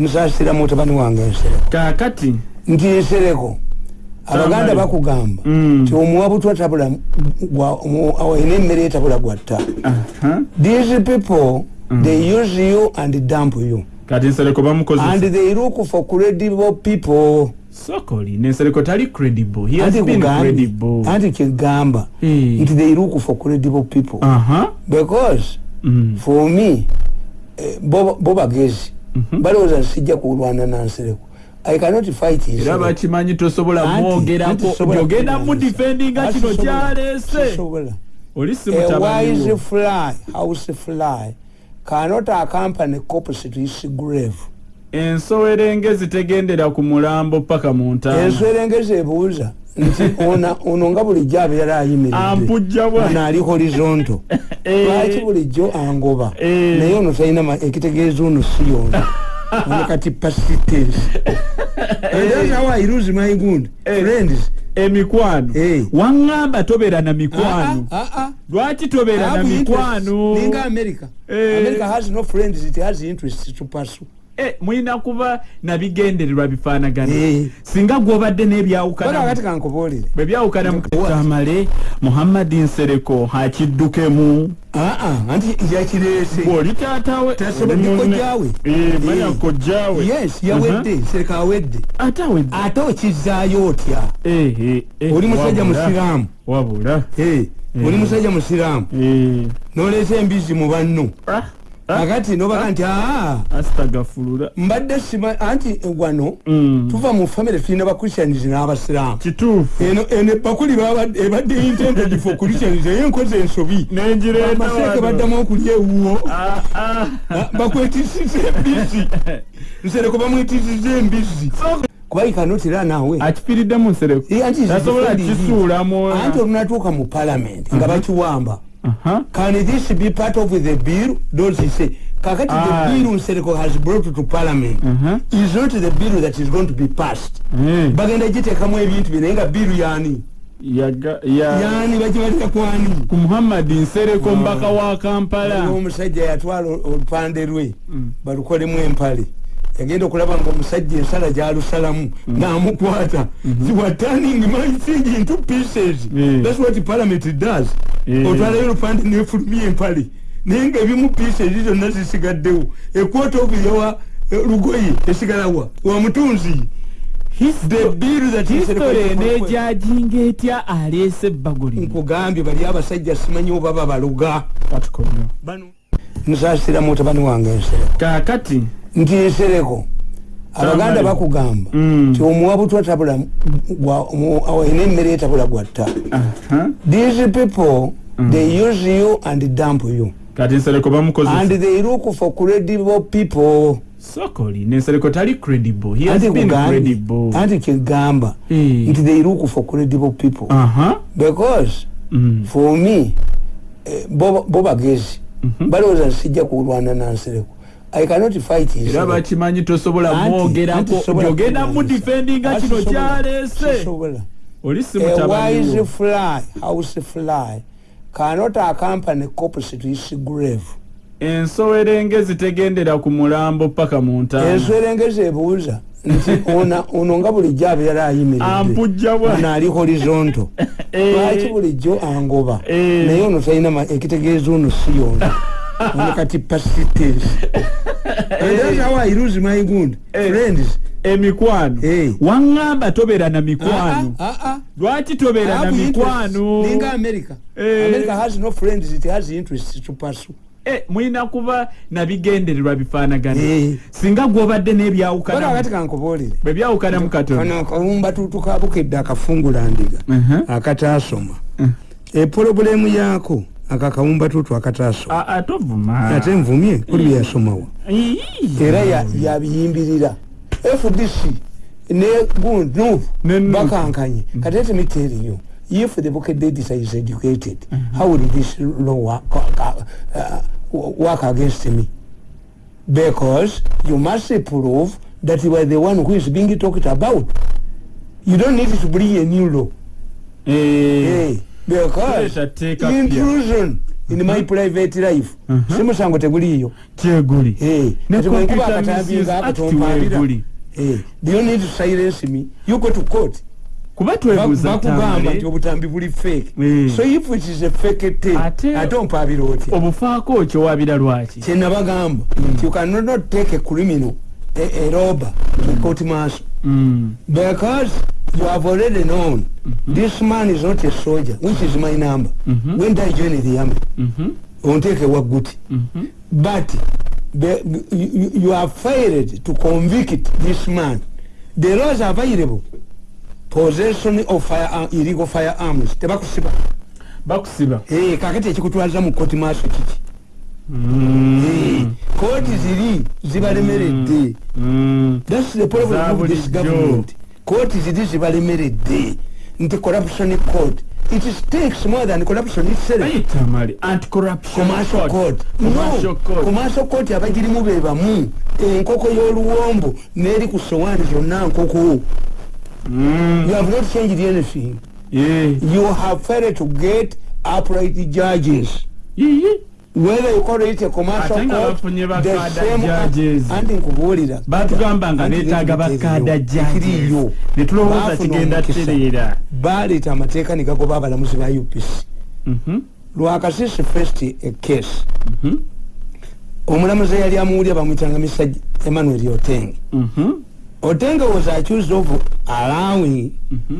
nsasira mutabani wange ensereko kakati nti ensereko abaganda bakugamba Mm. nti omuwa butwa tabula ayina emmere etabula gwatta Aha. these people Mm. they use you and dump you kati nsereko and bamukozesa they look for credible people sokoli nensereko tali credible he has been credible anti kigamba Eh. nti they look for credible people aha because Mm. for me eh, bo bagezi. Balowooza sijja kulwana nansereko i cannot fight his era bakimanyi tosobola mwogerako gyogenda mudifendinga kino kyaleese. sisobola. oli si a wise mutabaniwo fly house fly cannot accompany corpse to his grave. Ensowerenge zitegendera ku mulambo paka mu ntaana enswerengezi ebuuza. nti ona- ono nga bulijjo abeera ayimiridde. Ampujja bwa. Ono ali horizonto Eh. lwaki bulijjo angoba? Eh. naye ono talina ekitegeeza ono si yona ono kati and that's how I lose my good Eh. friends. Emikwano Eh. waŋŋamba tobeera na mikwano. Ah, ah, ah. lwaki tobeera na mikwano? Ninga america. Eh. america has no friends it has interest to pursue. Eh, mulina kuba nabigendererwa bifaanagana. Eh. singa gwobadde baka n'ebyawukana kati kankubuulire. Bwe byawukana mukamale muhammadi nsereko akiddukemu Ah, ah, anti yakireese taatawe oli. Eh, manya Eh. kojjaawe yes yawedde sereka awedde. Ate awedde? Ate okizaayo otya? Eh, eh, eh, oli musajja musiraamu. wabula. Eh, oli musajja musiraamu. Eh. noleeta embizi mu banno. Ah, akati nobaga nti aa asitagafulula mbadde sima anti wano Mm. tuva mu famire tulina bakristians n'abasiraamu. Kituufu. Eno eno bakuli babadde- ebadde intended for christians naye enkoze ensobi. Amaseeke baddamu okulya ewuwo Ah, ah. bakwetisiza embizi nsereko bamwetisiza embizi kuba ikanotera naawe? Akifiiriddemu nsereko. Eh, anti olunatuuka mu parliament nga bakiwamba Aha. can this be part of the bill? Don't you say. Kakati the Aye. bill nsereko has brought to parliament. Aha. is not the bill that is going to be passed? Eh, bagenda giteekamu ebintu bye naye nga bill yani. Yaga- ya- yani bagibalira kwani. Ku muhammadi nsereko mbaka wa kampala. Omusajja yatwala olupande lwe. Mm. balukolemu empale yagenda okulaba nga omusajja ensala gyalusalamu namukwata. Ziwa turning my thing into pieces. Mm. that's what parliament does. Mm. otwalayo olupande nefulumya empale. Naye nga ebimu pieces zonna zisigaddewo. Ekwota obuyawa lugoye esigalawa wa mutunzi. The bill that is hisitole enejajinga etya aleese ebbago lino nkugambye bali abasajja simanyi oba babaluga. Katukono bano nsasira mutabani wange ensereko kakati nti ensereko abaganda bakugamba Mm. nti omuwa butwa tabula gwa- omu- ayina emmere etabula gwatta these people they use you and dump you. Kati nsereko and bamukozesa they look for credible people. Sokoli nensereko tali credible. He has been credible. Anti kigamba Eh. nti they look for credible people. Aha. Because Mm. for me eh, bo bagezi Mhm. balowooza sijja kulwana nansereko i cannot fight his era bakimanyi tosobola Anti- anti mwogerako sobola gyogenda kulwana. mudifendinga Anti kino sobola- kyaleese. sisobola. oli si a wise mutabaniwo fly house fly cannot accompany corpse to his grave. Ensowerenge zitegendera ku mulambo paka mu ntaana enswerengezi ebuuza nti ona- ono nga bulijjo abeera ayimiridde ampujja bwa. ono ali horizonto. Eh. lwaki bulijjo angoba? Eh. naye ono talina ekitegeeza ono si yona. Ono kati pasitens Eh. emikwano Eh. waŋŋamba tobeera na mikwano. Lwaki tobeera na mikwano? Ninga america. Eh. america has no friends it has interest to pursue. Eh, mulina kuba nabigendererwa bifaanagana. Eh. singa gwobadde baka n'ebyawukana kati kankubuulire bwe byawukana mu katono kano akawumba tutu kabukedde akafungula ndiga. Mhm. akataasoma. Mm. epolobulemu yaako aka kawumba tutu tovuma. Ate nvumye kuli byeyasomawa Ii. era ya- yabiyimbirira fdc ne gundu Ne NUP. bakankanye. Kati let me tell you if the bucket data is educated how will this law work, uh, work against me? Because you must prove that you are the one who is being talked about. You don't need to bring a new law. Eh, hey, because intrusion in my private life. Mhm. si musango teguliiyo kyeguli. Ne kati bwe nkuba Computer akatambi Misuse ngaako Act tompaabira weeguli. Eh, do you need to silence me? You go to court. Kuba twebuuza bakugamba nti obutambi buli fake. So if it is a fake thing Ate- ompaabira otya? obufaako kyowabira lwaki? Kyenabagamba nti you cannot not take a criminal a, a robber to court martial. Mm. because you have already known. This man is not a soldier. Which is my number? Mhm. when I join the army? Mhm. onteeke wagguti Mhm. but the, you, you have failed to convict this man. The laws are available. Possession of fire, illegal firearms tebakusiba. Bakusiba. Eh, kakati ekikutwaza mu koti maaso kiki? Mm. kooti ziri zibalemeredde Mm. thats the problem of this government kooti ziri zibalemeredde nti corruption court. It is takes more than corruption itself. Bayita mali anti-corruption commercial court. Commercial court. commercial court abagirimu be bamu enkoko y'oluwombo n'eri ku sowaani zonna nkoko. Mm. you have not changed anything. Yeah. you have failed to get upright judges. Yiyi. Whether you call it a commercial court the same anti nkubuulira batugamba nga bakada ekiriyo. judges netulowooza kigenda tereera baleeta amateeka ne gagoba abalamuzi ba upc Mhm. lwakasisi first a case. Mhm. omulamuzi eyali amuwulya bamwitanga mr emmanuel oteng. Mhm. oteng was accused of allowing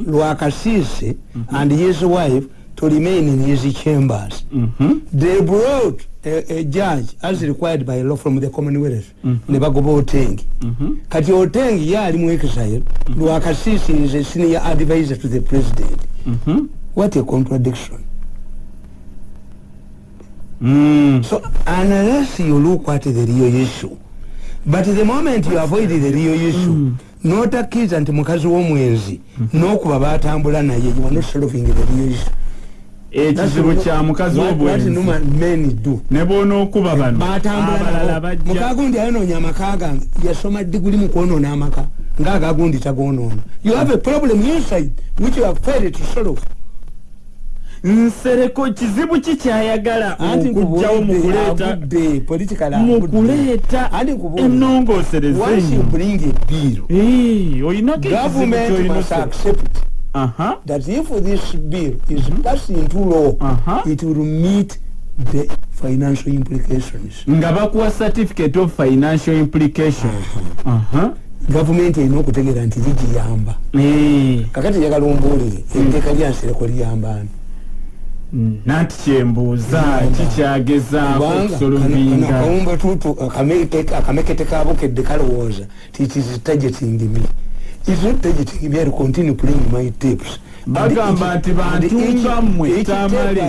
lwakasisi and his wife to remain in his chambers Mhm. they brought a, a judge as required by law from the commonwealth Mhm. ne bagoba oteng Mhm. kati oteng ye ali mu exile lwakasisi is a senior advisor to the president Mhm. what a contradiction Mm. so unless you look at the real issue but the moment you avoid the real issue notakiza nti mukazi w'omwenzi n'okuba batambula naye you are not solving the real issue ekizibu kya mukazi do. Ne bwonookuba bano. Abalala bajja. Mukagundi ayonoonya amaka gange yasoma diguli mu kwonoona amaka ngaagagundi tagonoona you have a problem inside which you have failed to solve. Nsereko kizibu ki kyayagala okugjawo mu kuleeta agudde government Aha. that if this bill is passed into law Uh-huh. it will meet the financial implications. Nga bakuwa certificate of financial implication Aha. gavumenti erina okutegeera nti ligiyamba. Eh, kakati njagala ombuulire etteeka lyansereko liyambaani nanti kyembuuza kikyagezaako kubanga okusolovinga akawumba tutu akameke- akamekete kabukedde kalowooza ti it is targeting me It's not targeting me, I'll continue playing my tapes. Bagamba nti each- bantu and each- nga mmwe each tamale.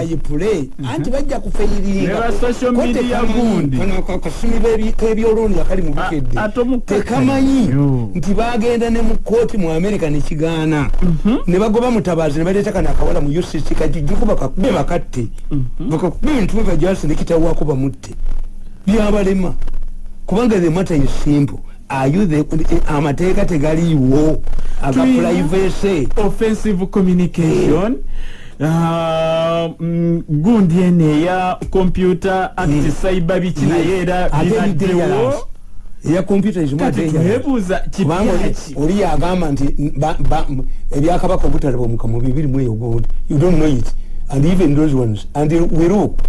anti bajja kufeyiringa Ne ba social media gundi. kano aka- akasumi b'ebi- k'ebyolooni akali mu bukedde tekamanyi nti bagenda ne mu kooti mu america nekigaana ne bagoba mutabaazi ne baleeta kano akawala mu ucc kajijjuku bakakube bakatte bakakube ebintu bebajasi nekitawako bamutte byabalema kubanga the matter is simple you the amateeka tegaliiwo aga privacy offensive communication. Ah, mm, gundi eno eya computer act Mm. cyber biki naye era binaddewo eya dangerous. twebuuza kubanga oli- yagamba nti ba- ba- ebyakabaka obutalabamuka mu bibiri mu eyo gondi you don't know it. And even those ones. And we look.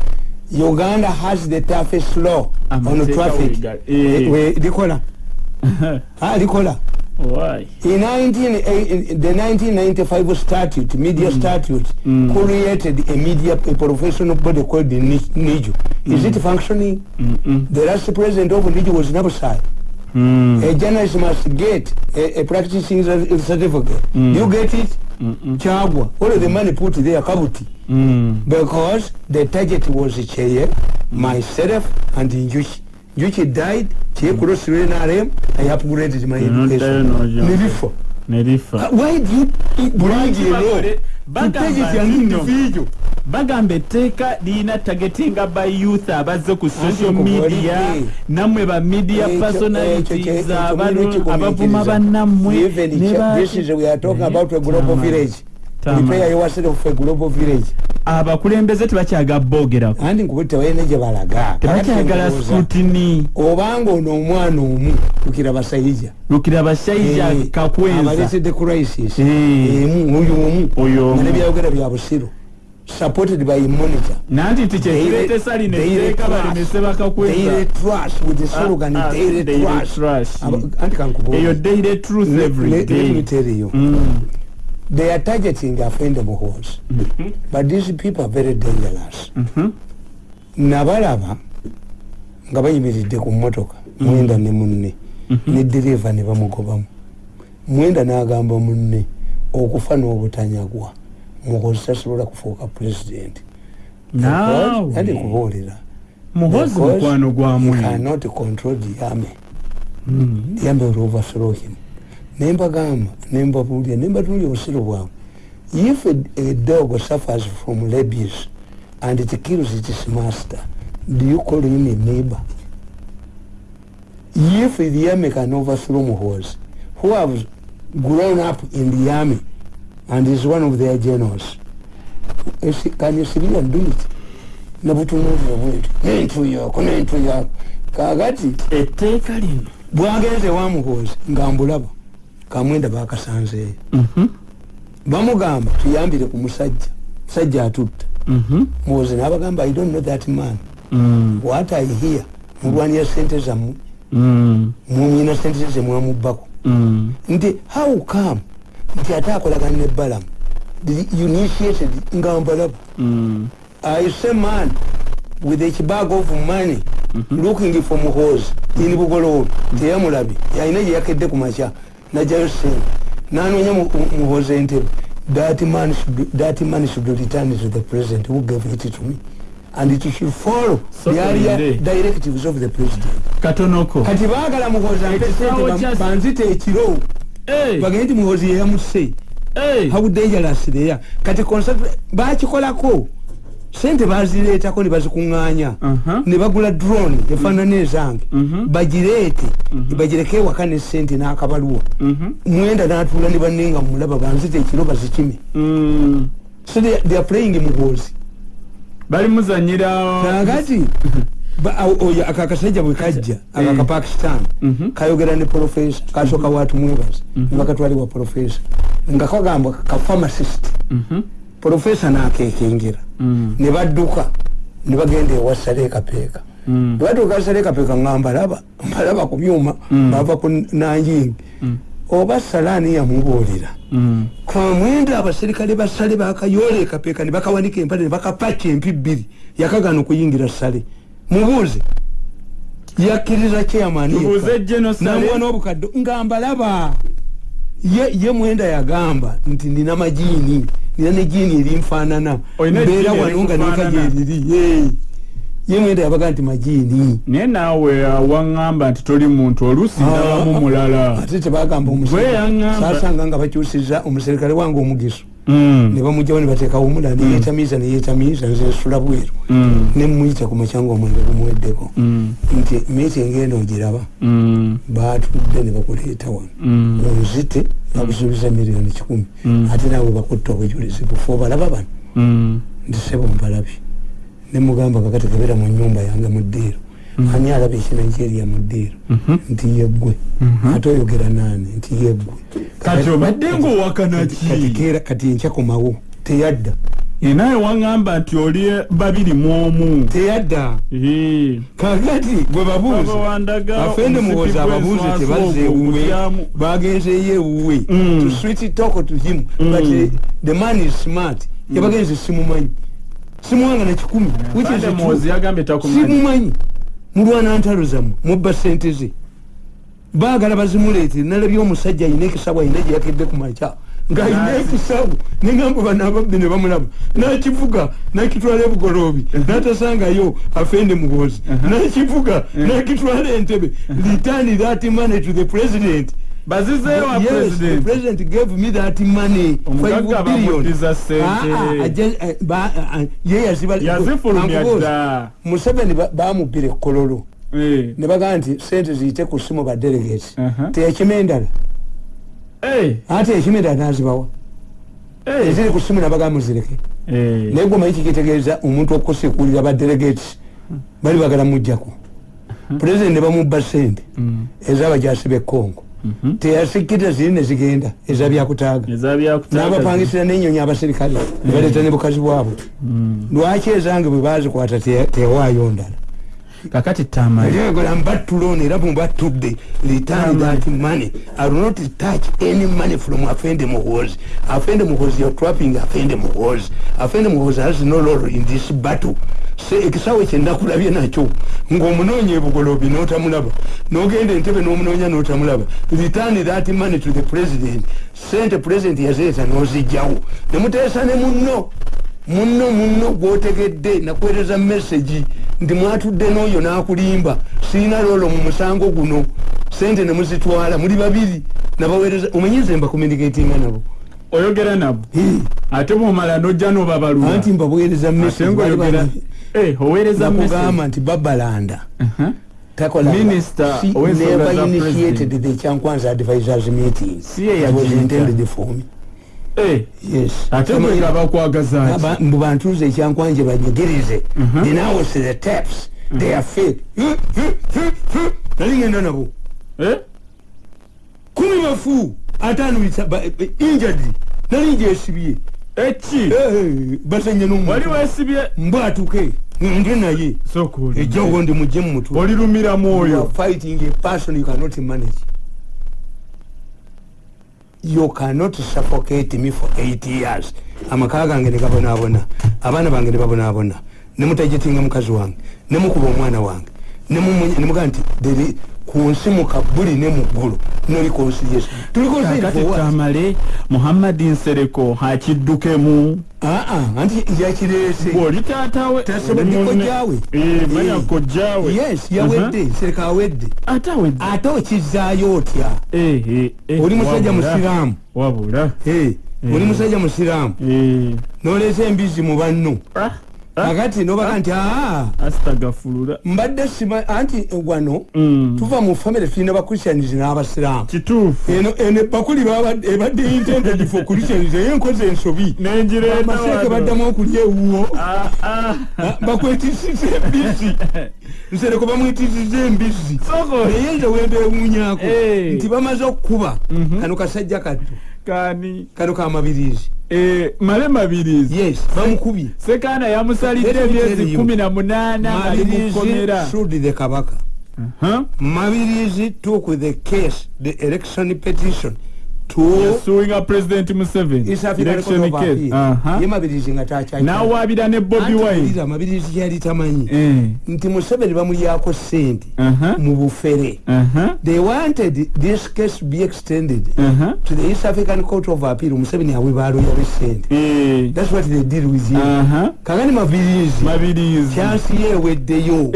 Uganda has the toughest law on traffic. eh. Likola Ah, likola Why? in 19, eh, the 1995 statute media statute Mm. created a media a professional body called the Ni- niju is it functioning Mm-mm. the last president of niju was nabusai Mm. a journalist must get a, a practicing cer- certificate. Mm. You get it? Mm-mm. Chagwa. All of the money put there, kabuti. Mm. Because the target was Cheye, myself, and Njuchi. Njuchi died, Cheye crossed through NRM, I upgraded my education. John. Nilifo. nerifa. Why do you bring a law? bakole- to bagamba etteeka lirina targetinga by youth abazze ku social media. nammwe ba media personalities mulino abavuma bannammwe Prepare yourself a global village. Abakulembeze tebakyaga boogerako andi nkuba tebalina gye balaga. Tebakyagala scrutiny. Obanga ono omwana omu lukira basayija lukira bashaija Eh, kakwenza abaleetedde crisis. Eh. emu oyo omu. Oyo omu. nebyayogera bya busiru. Supported by monitor. Nanti nti kyekireetesa lino etteeka balemese bakakwenza daily trust. with the slogan Ah, ah, daily anti kankubuulire. eyo Mm. they are targeting afende muhoozi but these people are very dangerous. Mhm. nabalaba nga bayimiridde ku mmotoka mwenda ne munne ne diriva ne bamugobamu. Mwenda n'agamba munne okufa n'obutanyagwa muhoozi tasobola kufuuka pulezidenti andi kubuulira. Muhozi mukwano he gwamwe cannot control the army. Mm. the army will overthrow him nembagamba nembabuulira nembatunulya obusiro bwabwe if a, a dog suffers from rabies and it kills its master do you call him a neighbor? If the army can overthrow muhoozi who have grown up in the army and is one of their generals can a civilian do it? Nebutunulira bwetu nentuyoko nentuyoko kakati etteeka lino. bwagenze wamuhoozi nga mbulaba kamwenda bakasanzeeyo Mhm. bamugamba tuyambire ku musajja. Musajja atutta. Mhm. muhoozi nabagamba i don't know that man. Mm. what i hear mulwanira sente zammwe Mm. mumwina sente ze mwamubbako Mm. nti how come? Nti ate akolagana ne balamu initiated nga mbalaba Mm. I say man with a bag of money looking for muhoozi in bugoloobi teyamulabi yalina gye yakedde ku makya najjayo sente nanoonya mu- mu- muhoozi entebe that man should, that man should return to the president who gave it to me. And it should follow So the area directives of the president. Katonoko. Kati baagala ampe Ekisaawe sente banzite ekiro. Bagende nti muhoozi yeyamuse how dangerous they are. Kati bakikolako sente bazireetako ne bazikuŋŋaanya. Ne bagula drone efaanana ezange. Mhm. bagireete. Bagireke ewaka ne sente n'akabaluwa. Mhm. mwenda n'atuula ne banne nga mulaba banzita ekiro bazikime. Mm. so they, they are playing muhoozi bali muzanyira. Kakati oyo aka akasajja bwe kajja Eh. kapakistan Mhm. kayogera ne profesa kasooka watumwebaza nebakatwalibwa profesa nga kagamba ka pharmacist. Mhm. Profesa nakekengera Mm. ne badduka ne bagenda ewa salekapeeka Mm. batuuka salekapeeka nga mbalaba mbalaba ku byuma bava ku nanjingi oba salaani yamubuulira. Mm. kamwenda abaserikale basale bakayoola ekapeeka ne bakawanika empale ne bakapaki empi bbiri yakagana okuyingira sale mubuuze. Yakkiriza chairman tubuuze genocide namwana obukadde nga mbalaba. Ye, ye mwenda yagamba nti nina majiini nina ne jiini erinfaanana Olina mbeera jiini wano nga erikufaanana? neka gyeriri ye mwenda yabaga nti majiini naye naawe waŋŋamba nti toli muntu oluusi ndabamu mulala ate tebagamba Gwe yaŋŋamba. sasanga nga bakyusiza omuserikale wange omugiso Mm. Ne bamugjawo ne bateekawo omula neyetamiiza neyetamiiza nzensula bweru Mm. nemuyita ku makyanga omwenge gumuweddeko Mm. nti meeting eno ogiraba Mm. batudde ne bakuleeta wano Mm. onzite bakusuubiza miliyoni kikumi Mm. ate naawe bakutta obujulizi bufe obalaba bano Mm. nti sebo mbalabye nemugamba kakati kebera mu nyumba yange mu ddiiro ani alaba ekinigeria mu ddiiro Mhm. nti yeggwe. Ate oyogera naani? Nti yeggwe. Kati obadde ngaowakana kati ki? keera kati nkyakomawo teyadda. Ye naye waŋŋamba nti oli babiri mu omu. Teyadda. Eh. kakati gwe babuuze Baba wandaga afende omusipi muwoza ababuuze ogwo ewuwe bagenzeyo ewuwe Mm. to sweet talk to him. Mm. but uh, the man is smart. Yabagenze simumanyi. Simuwanga na kikumi simumanyi mulwana ntalo zammwe mubba sente ze. Baagala bazimuleetere nalabye omusajja alina ekisabu alina gye yakedde ku makya. Ng'alina Nazi. ekisabu nengamba banababbi ne bamulaba. Nakivuga nakitwala ebugoloobi natasangayo afende muhoozi nakivuga nakitwala entebe. Return that money to the president bazizeewa Yes, the president president gave me that money five billion. bamuddiza ssente. Ah, ah, eh, ba- ah, ye yaziba yazifulumya dda museveni ba- bamubbira ekkololo Eh. ne bagamba nti sente ziyite ku simu badelegate Aha. teyakima endala Eh. ate ekima endala nazibawa Eh. eziri ku simu nabaga muzireke Eh. naye gwe manyi kikitegeeza omuntu okusekulira badelegates bali bagala mujjako pulezidenti bamubba sente Mm. ezabajasi bekongo Mhm. teyasikiriza ziri nezigenda ezabyakutaaga n'abapangisira n'ennyonyi abaserikale nebaleeta ne bukazi bwabwe Mm. lwaki ezange bwe bazikwata te- tewaayo ndala kakati tamale eryagola mbattulona era mubattudde return that money. I will not touch any money from afende muhozi. Afende muhozi you're trapping afende muhozi. Afende muhozi has no role in this battle. Ekisawe kyendakulabye nakyo. Ng'omunoonya ebugolobi n'otamulaba. N'ogenda entebe n'omunoonya n'otamulaba. Return that money to the president. Sente president yazireeta n'ozijjawo nemuteesa ne munno. Munno munno gwotegedde nakuweereza messagi nti mwatudde n'oyo n'akulimba. Siina lolo mu musango guno. Sente ne muzitwala. Muli babiri. Nabaweereza omanyize mbakomunicatinga nabo? Oyogera nabo? Ate bwomala nojja nobabalula. Anti mbabuweereza ngaoyogera Eh, nti babalanda Uh-huh. takola Minister She ow'ensonga never za initiated president. the Kyankwanza advisors meeting. It was intended for me ate Kama- bwe nga bakwagaza ki Aba- mbu bantuuze ekyankwanje banyigirize dinawose the taps. They are fake. Nali ngenda nabo? Eh? kumi bafu ataano injadi nali njesibye eki. Basanye wali n'omuntu wesibye mbwatuke nge naye. Sokuuli ejjawo ndi mugye mu mutwe. Olirumira You are mwoyo fighting a person you cannot manage you cannot suffocate me for eight years. Amaka gange ne gabonaabona abaana bange ne babonaabona ne mutajetinga mukazi wange ne mukuba omwana wange ne mumunya- ne mugaa nti there- ku nsi mukabuli ne muggulu no reconciliation tuli kakati conciliation for what? tamale muhammadi nsereko akiddukemu aa anti yakireese bw'oli taatawe kojjaawe. Eh, manya Eh. kojjaawe yes yawedde sereka awedde ate awedde ate okizaayo otya? Eh, oli musajja musiraamu. Wabula. Eh, oli musajja musiraamu. Noleesa embizi mu banno Ah, ah, akati nobaga nti aa asitagafulula mbadde sima anti wano Mm. tuva mu famire tulina bakristianis n'abasiraamu kituufu. Eno eno bakuli ebadde intended for christianis eyo enkozi ensobi. Nenjireeta amaseeke baddamu okulya ewuwo. Ah, ah. bakwetisiza embizi nsereko bamwetisiza embizi naye nze wembeewuunyako Eh. nti bamaze okukuba Mhm. kano kasajja kaddo kani kano kamabirizi Eh, male mabirizi yes bamukubye sekaana yamusalidde Let me tell emyezi you. kumi na munaana ali mu mabirizi kkomera sued the kabaka. Huh? mabirizi took the case the election petition to suing a president museveni. East African Court election of case Appeal. Aha. ye mabirizi nga takyali n'awaabira ne bobi wine? Mabirizi kyali tamanyi. Eh, nti museveni bamulyako sente aha, mu bufere. Aha, they wanted this case be extended to the east african court of appeal. Museveni awe baloya besente Eh, that's what they did with kagani mabirizi. Kyansi ye eweddeyo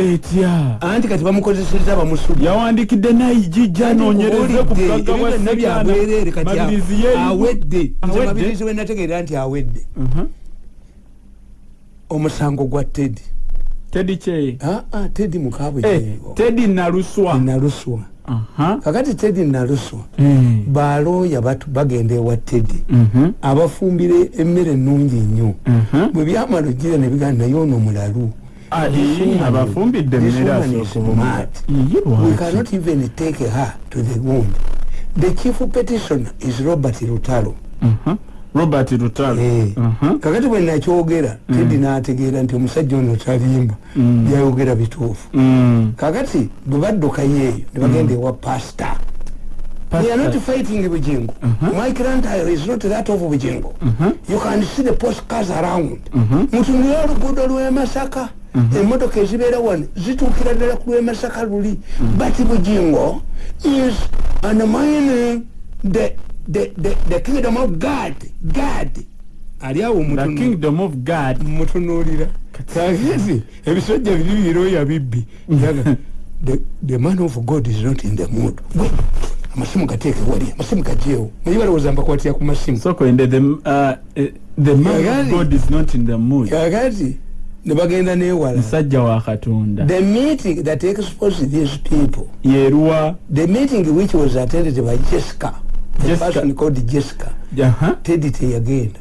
anti kati bamukozeseza bamusubi yawandikidde nayijijja anoonyereze ku bugagga bwa byabwerere kati awedde. Nze Awedde? mabirizi wenategeera nti awedde. Mhm. omusango gwa tedi tedi kye. Aa tedi Eh, mukabwejeego tedi naluswa naluswa kakati tedi naluswa Eh, balooya batu- bagenda ewa tedi mhm, abafumbire emmere ennungi nnyo. Mhm. bwe byamala ojjira ne bigamba naye ono mulalu Ah, eh, abafumbidde emmere asooka mad. Iyi we cannot even take her to the wound the chief petitioner is robert lutalo Mhm. robert rutalo Eh. Mhm. kakati bwe nakyogera tedi n'ategeera nti omusajja ono talimba Mm. byayogera bituufu Mm. kakati bwe baddukayo eyo ne bagenda ewa pasita They are not fighting Bujingo. My grandchild is not that of Bujingo. You can see the postcards around. mutunulira oluguudo lw'e masaka emmotoka ezibeera wano zituukira ddala ku lw'e masaka luli but bujingo is undermining the, the, the, the kingdom of god. God. Ali awo mutunuulira. Kagezi ebisajja biri biroya bibbi Yaga, the, man of god is not in the mood. Amasimu gateeke wali amasimu gajeewo naye balowooza mbakwatira ku masimu. Soko ende the, uh, eh, the man of Yagali. god is not in the mood kakati ne bagenda neewala musajja wa katonda the meeting that exposed these people yeruwa the meeting which was attended by jessica the Jessica. person called jessica Aha. tedi teyagenda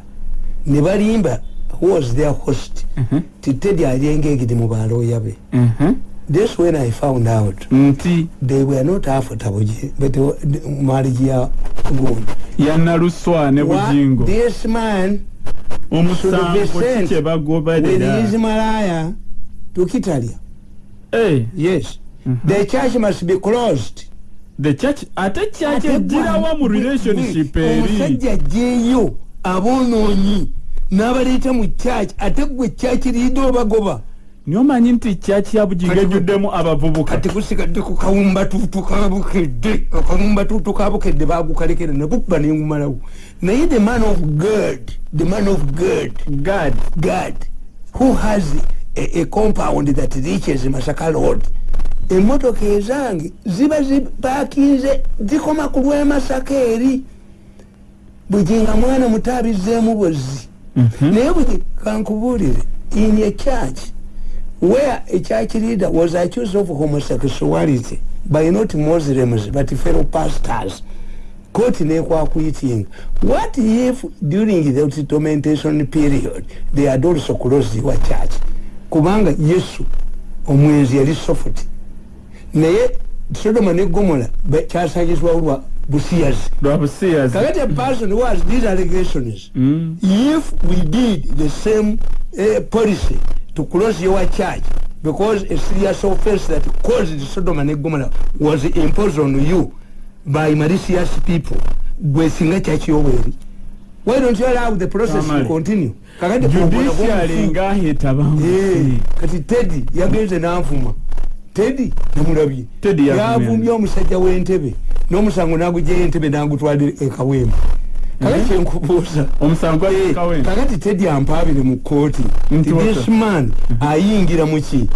ne balimba who was their host Mhm. ti tedi ali engaged mu balooya be Mhm. This when i found out nti they were not afutable but marriage ya gundi yanaluswa ne bugingo this man omusango should be sent ki kye with bagoberera his malaya to kitalia. Eh, yes. Mhm. the church must be closed. The church ate Ate kyakyegirawa mu gwe- relationship eri? omusajja ajjeeyo aboonoonyi n'abaleeta mu church ate gwe church liida obagoba niomanyi nti church ya bugingo Kati- ejjuddemu abavubuka. kati kusigadde ku kawumbatuutu kabukedde akawumbatuutu kabukedde bagukalekera nabubba nengumalawo naye the man of god the man of god god. God who has a, a compound that reaches masaka road. Emotoka ezange ziba zipakinze zikoma ku lwemasaka eri. Buginga mwana muto abizeemu bwezzi Mhm. naye bugi kankubuulire in a church where a church leader was accused of homosexuality by not muslims but fellow pastors court nekwakuitinga what if during the tormentation period they had also closed your church? Kubanga yesu omwenzi yali sofuti naye sodoma ne gomora be- kyasangizwawo lwa busiyazi. Kakati a person who has these allegations. Mm. if we did the same uh, policy to close your church because a serious offense that caused Sodom and Gomorrah was imposed on you by malicious people. Gwe singa church yoweri why don't you allow the process to continue? Kakati judiciary ngaheta bamusi Eh, kati tedi yagenze nanvuma tedi namulabye Teddy yavumye. yavumbye omusajja w'entebe n'omusango nagugyayo entebe nagutwala ekawembe kakati kyenkubuuza omusango Eh, gwakawembe kakati tedi ampaabire mu kooti Nti this man ayingira muki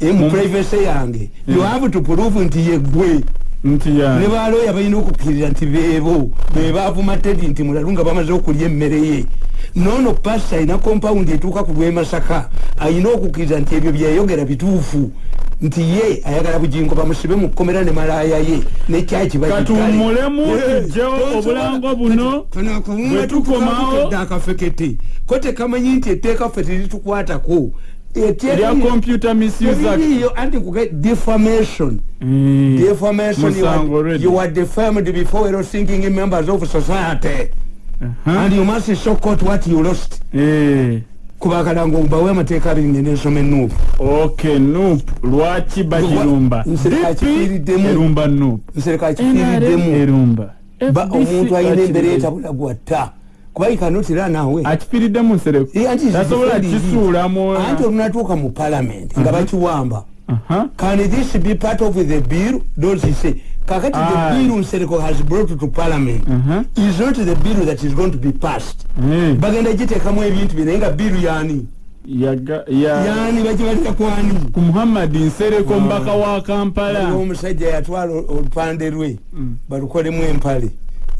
Eh, mu privacy yange. You have to prove nti yegwe ne ya. Balooya balina okukkirira nti beebo be baavuma tedi nti mulalu nga bamaze okulya emmere ye. Noono pasta alina kompawundi etuuka ku lw'emasaka alina okukkiriza nti ebyo byeyogera bituufu. Nti ye ayagala bugingo bamusibe mu kkomera ne malaaya ye nekyaki Katuwummulemu, tujjewo obulango buno, bwe tukomawo- akafekete. Ko tekamanyi nti etteeka ffe teritukwatako lya computer misuse anti kuge defamation. Mm. defamation you are, you are defamed before your thinking members of society. Aha. and you must show court what you lost. Eh. kubakala ngo mbawe amateeka abiri ngende nsoma enuupu ok nup lwaki bagirumba nsereka erumba ba FDC omuntu alina embeera etabula gwatta kuba ikanotira naawe. Akifiiriddemu nsereko Eh, tasobola zifeedingi. kisuulamu anti olunatuuka mu palamenti nga bakiwamba. Aha. can this be part of the bill? Don't you say. Kakati the bill nsereko has brought to parliament Aha. is not the bill that is going to be passed. Eh. bagenda giteekamu ebintu bye naye nga biru yani yani bakibalira kwani ku muhammadi nsereko mbaka wa kampala. Omusajja yatwala olupande lwe Mm. balukolemu empale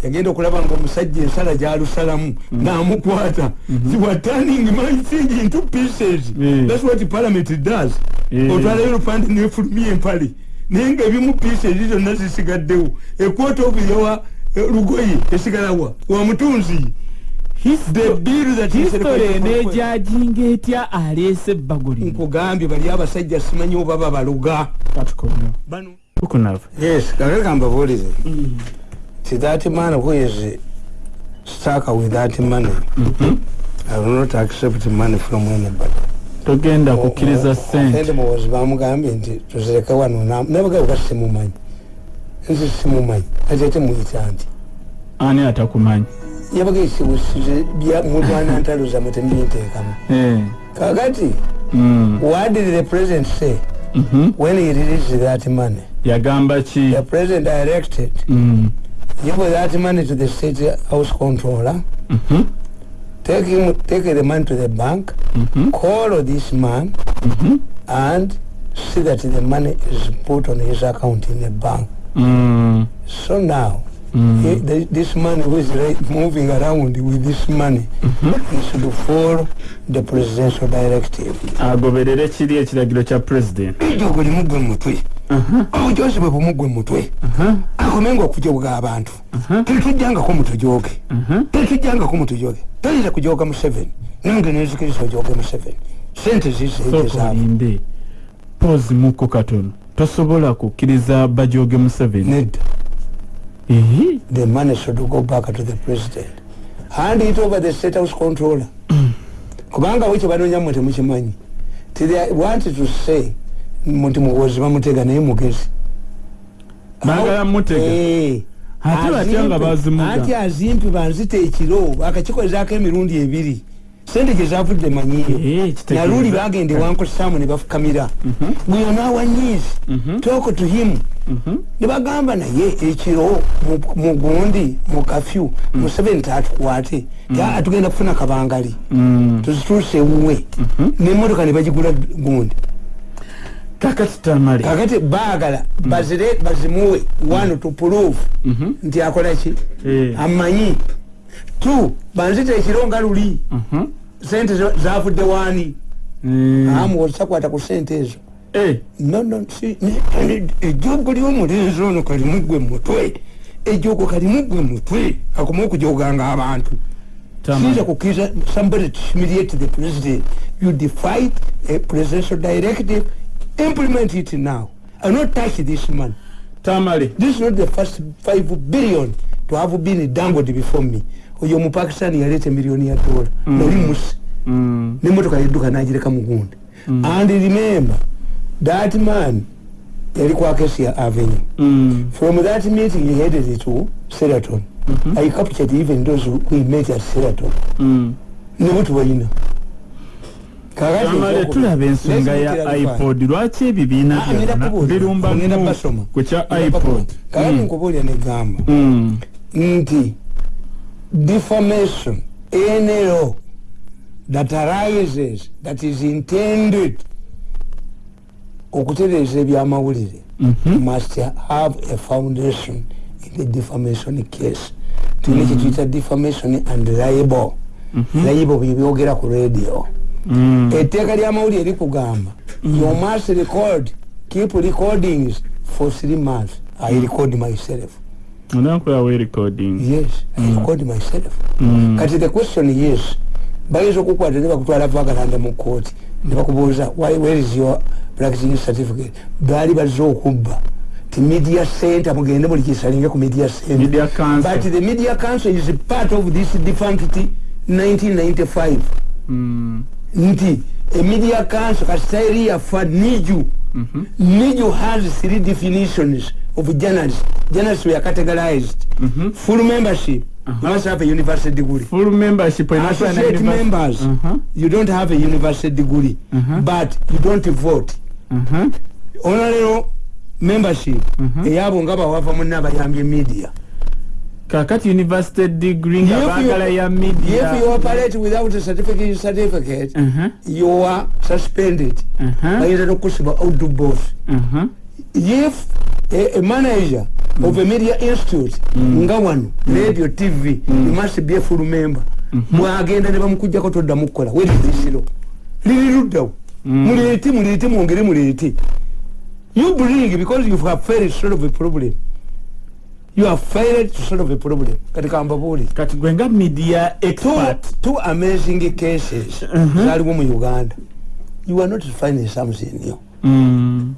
yagenda okulaba nga omusajja ensala gyalusalamu n'amukwata. Wa turning my thing into pieces. Mm. that's what parliament does. Mm. otwalayo olupande nefulumya empale. Naye nga ebimu pieces zonna zisigaddewo. Ekwota obuyawa lugoye esigalawa wa mutunzi. The bill that is history enejajinga etya aleese ebbaguli nkugambye bali abasajja simanyi oba babaluga. Bano. Tukunava yes kakeka mbabuulize ti that man who is stuck with that money I will not accept money from anybody. Togenda kukkiriza sente sente muwozi bamugambye nti tuzireke wano nabagayo ga simumanyi. Nzi simumanyi. Ate ate muyita nti ani atakumanyi? Yabaga esibusize bya mulwana ntalo zammwe temubinteekamu Eh. kakati Mm. what did the president say? Mhm. when he released that money? Yagamba ki? The president directed. Mm. Give that money to the state house controller Mhm. take him take the money to the bank Mhm. call this man Mhm. and see that the money is put on his account in the bank Mm. so now Mm. he, the, this man who is right, moving around with this money he should follow the presidential directive agoberere kiri ekiragiro kya president ekyo gulimu gwe mutwe obujozi bwe bumugwe mutwe akomenga okujoga abantu. Tetujjangako mutujoge tetujjangako mutujoge toyinza kujoga museveni nange nenzikiriza ojoge museveni sente olinde poozi muko katono tosobola kukkiriza bajoge museveni nedda. The money should go back to the president. Hand it over the state house controller. Kubanga bwe kyebanoonya mwe temukimanyi. Ti they want to say nti muwozi bamutega naye mugezi. Baagala mutega? Eh. Ate batya nga bazimuga? anti azimpi banzita ekiro akakikozezaako emirundi ebiri. Sente gye zavudde Eh, naluli bagende wankosamu ne bafukamira. Bweyonawanyizi talk to him. Ne bagamba naye ekiro mu- gundi mu kafyu museveni tatukwate Ya, tugenda kufuna kabangali. Tuzituuse ewuwe nemotoka ne bagigula gundi kakati tamale kakati baagala bazire bazimuwe one to prove. Nti akolaki Eh. amanyi. Two banzita ekiro nga luli. Mhm. sente zo- zavudde wani Eh. amu osakwata ku sente ezo. Eh. nono ejjogo lyomulenzi ono kalimugwe mutwe. Ejjogo kalimugwe mutwe. Akoma okujoganga abantu. Sinza kukkiriza somebody to humiliate the president. You defied a presidential directive implement it now. And not touch this man tamale. This is not the first 5 billion to have been dangled before me. Oyo omupakistani yaleeta emiliyoni ya dola. Nali musi. Mm. nemotoka yedduka nagireka mugundi and remember that man yali kwa acacia avenue. Mm. from that meeting he headed to seraton i captured even those who we met at seraton Mm. nebo tubalina Kakati tamale ekyokuba- tulaba ensonga ya ipod. lwaki ebibiina Ah, ngenda byonna? kubuulira. birumba Ngenda mu basoma. ku kya ipod. bakubulira. kakati nkubuulira negamba Mm. nti defamation any law that arises that is intended okutereeza ebyamawulire must have a foundation in the defamation case. Tulina kyetuyita defamation and libel. Libel byebyogera ku radio. Mm. Etteeka lyamawulire likugamba you must record keep recordings for three months. I record myself. Onankolawo recording? Yes i record myself. Mm. kati the question is bayinza okukwata ne bakutwala vagalanda mu kooti ne bakubuuza "Why- where is your practicing certificate? Baali bazze okubba. Ti media center mugende buli kisalinge ku media center. Media Council. but the media council is part of this defunct 1995 Mm. Nti emedia council kasitairi yafa niju. Niju has three definitions of journalist journalist were categorized. Full membership. You must have a university degree full membership associate members. Uh-huh. you don't have a university degree Uh-huh. but you don't vote. Uh-huh. onalero membership. Eyabo nga bawava munne abayambye media kakati university degree nga baagala ya media if you operate without a certificate certificate Uh-huh. you are suspended Uh-huh. bayinza nokukusiba outdo boss Uh-huh. if a, a manager mm. of a media institute mm. nga wano mm. radio tv mm. you must be a full member mwagenda mm -hmm. ne bamukujjako toddamu kukola werisiro liri luddawo Mm. muleete muleete mwongere muleete you bring because you have failed to solve a problem you have failed to solve a problem. Kati kambabuuli kati gwe nga media two, expert. two amazing cases zaliwo mu uganda. You are not finding something new. Mm.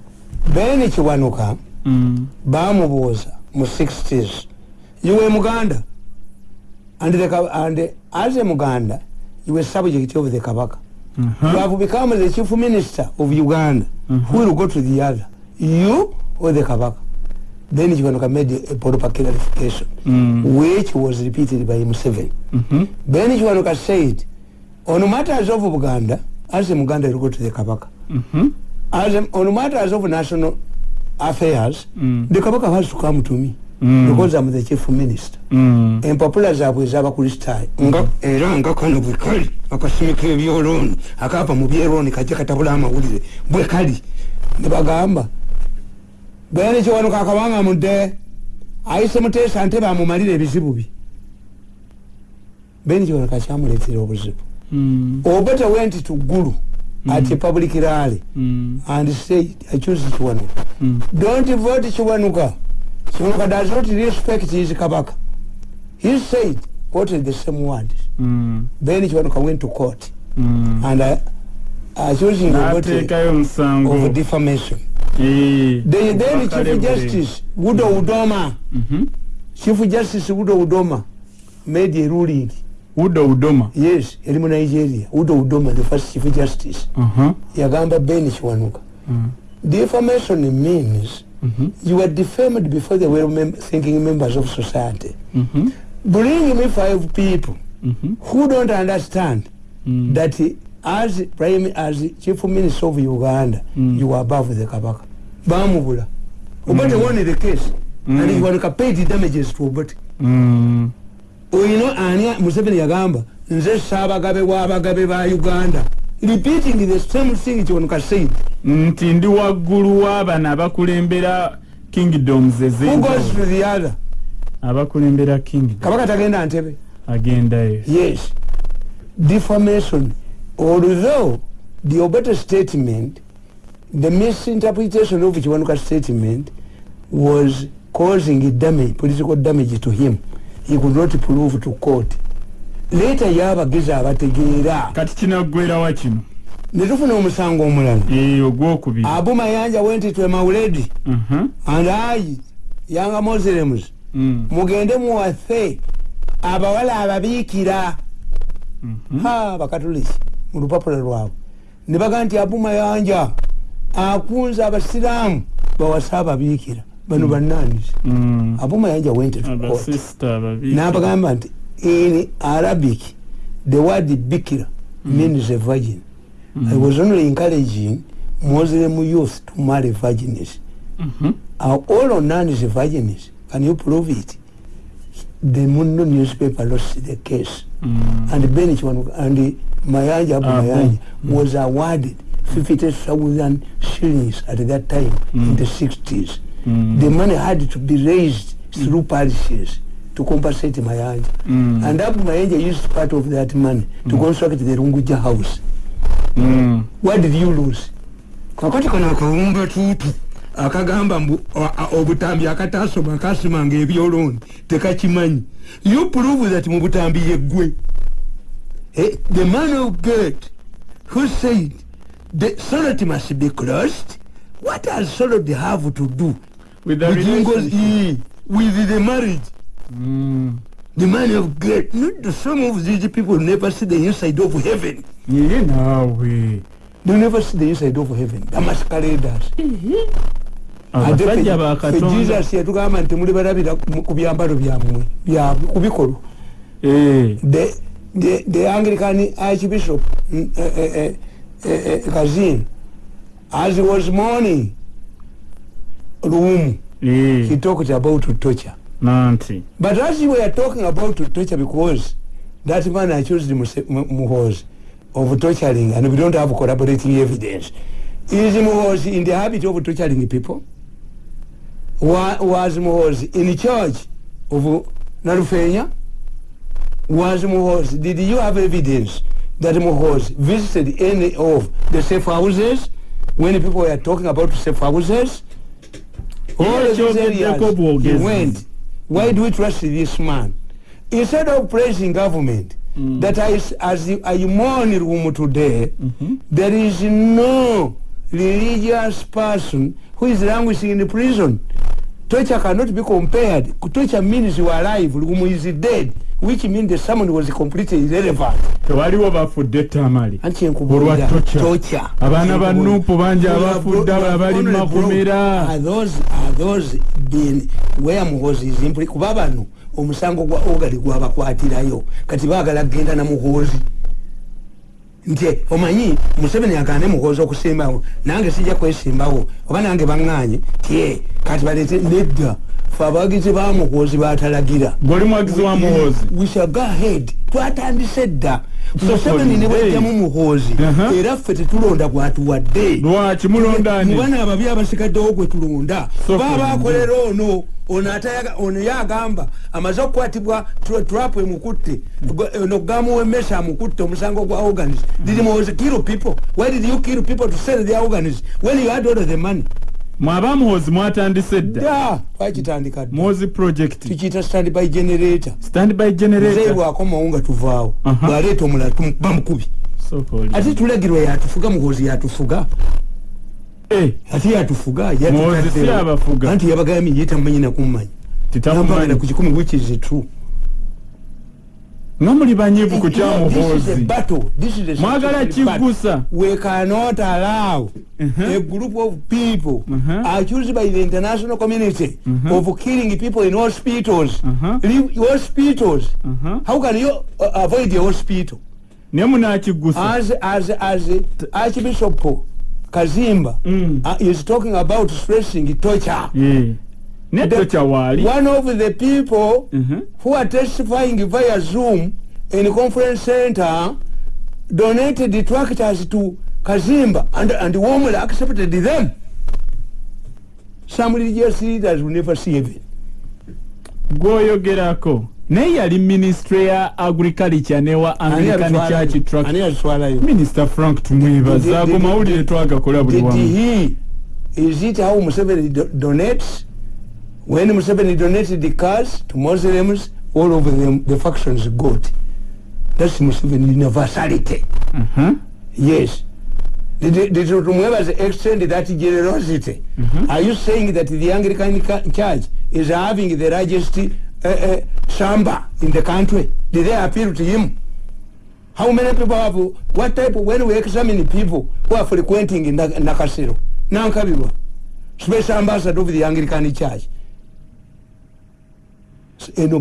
bene kiwanuka Mm. bamubuuza mu 60s you were muganda? And, the, and as a muganda you were subject of the kabaka. Uh-huh. you have become the chief minister of uganda. Who will go to the other? You or the kabaka then kiwanuka made a proper clarification Mm. which was repeated by museveni Mhm. then kiwanuka said on matters of buganda as a muganda you will go to the kabaka Mhm. as a, on matters of national affairs Mm. the kabaka has to come to me Mm. because i'm the chief minister Mm. empapula zaabwe ez'abakristaayo nga era nga kano bwe kali akasimika ebyolooni akava mu byerooni kajja katabula amawulire bwe kali ne bagamba bene kiwanuka akabanga mudde ayise muteesa ntebe amumalire ebizibu bye bene kiwanuka kyamuleetera obuzibu? Mm. obeta went to gulu at a public rally. Mm. and said i choose chiwanuka Mm. don't vote chiwanuka chiwanuka does not respect his kabaka. He said quoted the same words then chiwanuka went to court. And uh, accusing of defamation. The then Wakale chief bule. justice wudo udoma Mhm. chief justice wudo udoma made a ruling udo udoma yes eri mu nigeria wudo udoma the first chief justice Aha. yagamba ben chiwanuka Mm. defamation means Mhm. you are defamed before the well mem thinking members of society Mhm. bring me five people Mhm. who don't understand Mm. that as prime as chief minister of uganda Mm. you are above the kabaka. Bamubula. Obote won the case. And Mm. chiwanuka paid damages to obote Mm. oyino ani museveni yagamba nze saabagabe w'abagabe ba uganda. Repeating the same thing chiwanuka said nti ndi waggulu w'abano abakulembera kingdoms the other? Abakulembera kingdom kabaka tagenda ntebe. Agendayo yes. Defamation although the obote statement the misinterpretation of chiwanuka statement was causing damage political damage to him. He could not prove to court. Later yabagezi abategeera. Kati kinaggwerawa kino? Netufuna omusango omulala. Eh, ogwokubiri. Abu mayanja went to mauledi. Mhm. and i young muslims Mm. mugende muwaffe abawala ababiikira. Mhm. ha bakatuliki mu lupapula lwabwe. Ne baga nti abu mayanja akunze abasiraamu bawase ababiikira bano bannanisi Mm. abu mayanja went n'abagamba nti in arabic the word bikira means a virgin. I was only encouraging muslim youth to marry virgins. Mhm. are all nuns virgins can you prove it the muno newspaper lost the case Mm. and ben Chiwanuka- and mayanja abu Abu. mayanja was awarded 50000 shillings at that time in the 60s Mm. the money had to be raised through parishes to compensate mayanja Mm. and abu mayanja used part of that money to construct the runguja house Mm. what did you lose kakati kano akawumba tuutu akagamba mbu obutambi akatasoma akasimanga ebyolooni tekakimanyi. You prove that mu butambi yeggwe. Eh, the man of god who said the solid must be closed. What does solid have to do with the eh, with the marriage? Mm. the man of god not the, some of these people never see the inside of heaven. Niye naawe they never see the inside of heaven. The masqueraders abasajja bakatonda jesus yatugamba nti muli balabira mu- ku byambalo byabwe ku bikolwa Eh. the, anglican archbishop mm, eh, eh, kazin as he was mourning luumu Eh. he talked about torture. Nanti. But as we were talking about torture because that man accused Muse- Mu- muhozi of torturing and we don't have corroborating evidence. Is muhozi in the habit of torturing people Wa- was muhozi. In charge of narufenya? Was muhozi. Did you have evidence that muhozi visited any of the safe houses? When people were talking about safe houses? All Yeah, these areas he went. why do we trust this man? Instead of praising government Mm. that is, as you- I mourn room today Mhm. there is no religious person who is languishing in prison. Torture cannot be compared. Torture means you are alive. Lumu is dead which means the sermon was completely irrelevant. Tewaliwo bafudde tamali. Anti Olwa enkubuulira torture. torture Abaana ba bangi abafudde, bro- we have abali makomera. bro- are those are those been where muhozi is impli kuba bano omusango gwa ogali gwabakwatirayo. Kati baagala kgenda na muhozi nti omanyi museveni agande muhozi okusimbawo nange sijja kwesimbawo oba nange baŋŋanye tie kati balete nedda fe abawagizi ba muhoozi batalagira gwoli mwagizi wa muhoozi we shall go ahead. Twatandise dda museveni ne for bajjamu muhoozi Uh-huh. era ffe tetulonda gwatuwadde lwaki mulondani mubana ababi abasigaddewo gwe tulonda. So baba for akolera ono ono yagamba amaze okukwatibwa tra- trap emukutte ono gamuwa emmesa amukutte omusango gwa organs did Muhoozi kill people? Why did you kill people to sell their organs when you had all the money mwaba muhoozi mwatandise dda. Da twakitandika muhoozi project. Tukiyita stand by generator. Standby generator. Bwakomawo nga tuvaawo. Bwaleeta omulala bamukubi. Ate tulagirwa yatufuga muhoozi yatufuga. Eh, ate yatufuga Muhoozi si abafuga. anti yabagambye ye tamumanyi nakummanyi titakumanyi nambagana ku kikumi which is true nga muli banyiivu ku kya This is a battle. Mwagala We cannot allow Uh-huh. a group of people Uh-huh. accused by the international community Uh-huh. of killing people in hospitals. Uh-huh. Leave hospitals. Uh-huh. How can you uh, avoid the hospital? naye munaakigusa As as as Archbishop Kazimba Mm. uh, is talking about stressing torture. Eh, ne The- tocha waali One of the people Mhm. who are testifying via Zoom in conference center donated the tractors to Kazimba and, and warmly accepted them. Some religious leaders will never see heaven. gwoyogerako naye yali ministre ya agriculture newa anglican church minisita frank tumwebaza ago mawulire twagakola buli wamu is it how Museveni do, donates? When Museveni donated the cars to Muslims, all of them, the factions got. That's Museveni universality. Mhm. Yes. Did, did Tumweba's extend that generosity? Are you saying that the Anglican ca- Church is having the largest uh, uh, shamba in the country? Did they appeal to him? How many people have, what type, when we examine people who are frequenting in Nak- Nakasero, Nankabirwa, special ambassador of the Anglican Church, eno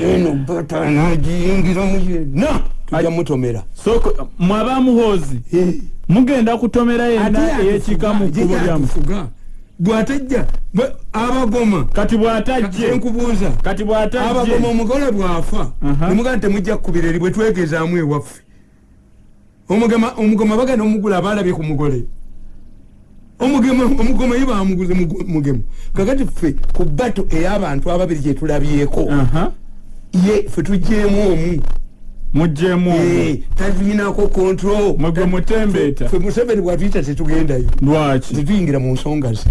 eno battle, anajiyingira muyena, tujja mutomera. so mwaba muhoozi. Eh. mugenda kutomera yenna eyekika mu kkubo lyamu atufuga bwatajja abagoma. Kati bw'atajje. Enkubuuza. Kati bw'atajje. Abagoma omugole bwafa. Nemugaa temujja kukubira eri bwe twegezaamu ewaffe. Omugoma bagenda omugula abalabye ku mugole omugema omugoma ye bamuguze mugu- mugema. Kakati ffe ku bato ey'abantu ababiri gyetulabyeko Aha. ye ffe tugjeemu omu. Muggyemu Eh, talinako control. Mwe gwe mutembeeta. ffe museveni bwatuyita tetugendayo lwaki? Tetuyingira mu nsonga ze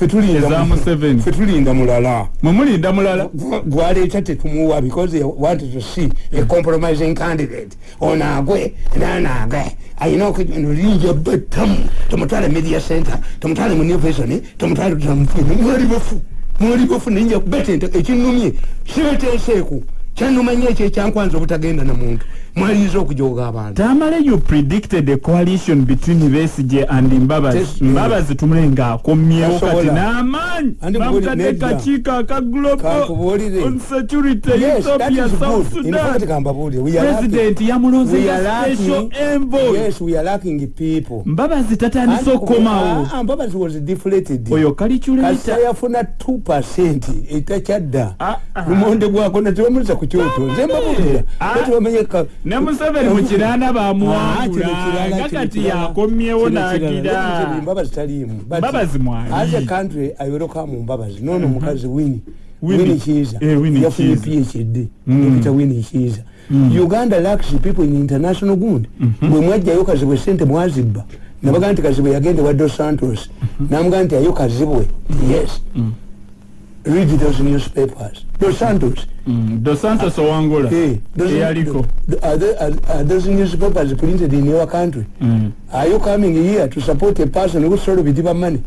Ffe tulinda Eza mu- Museveni. ffe tulinda mulala. Mwe mulinda mulala? Gwa- gwaleeta tetumuwa because they wanted to see a compromising candidate. Ono agwe nanaage ayina okulinja bettamu tomutwale media center tomutwale mu nivation tomutwale tamufine mwali bafu mwali bafu ninja kubeta ekinumye sibeteeseeku kyanuma nyo ekyo ekyankwanza obutagenda na muntu mwaliza okujoga abantu. Tamale you predicted a coalition between besige and mbabazi. Mbabazi tumule ng'akomyewo kati n'amaanyi. Bamutadde kakiiko aka global on security ethiopia south sudan. president We yamulonzeza are special envoy. Mbabazi tatandise okukomawo Ah, ah, oyo kalikyulaita kasa yafuna 2 etakyadda Ah, lumonde gwako natebamuliza ku kyoto. Nze mbabulira Ah. netebamenyeka ne museveni mu kiraana bamuwangula nga kati yakomyewo n'agira mbabazi taliimu Mbabazi mwali. as a country ayerokamu mbabazi nono mukazi wini wini kiiza Eh, yafunye phd Mm. dr wini kiiza uganda lacks people in international gundi bwe mwajjayo kazibwe sente mwazibba. Nabaga nti kazibwe yagende wa dos santos. Namuga nti ayo kazibwe yes read those newspapers. Dos santos. Mm, dos santos owangula Eh, those- eyaliko are, they- are, are those newspapers printed in your country? Mm. are you coming here to support a person who sort of bitiba money?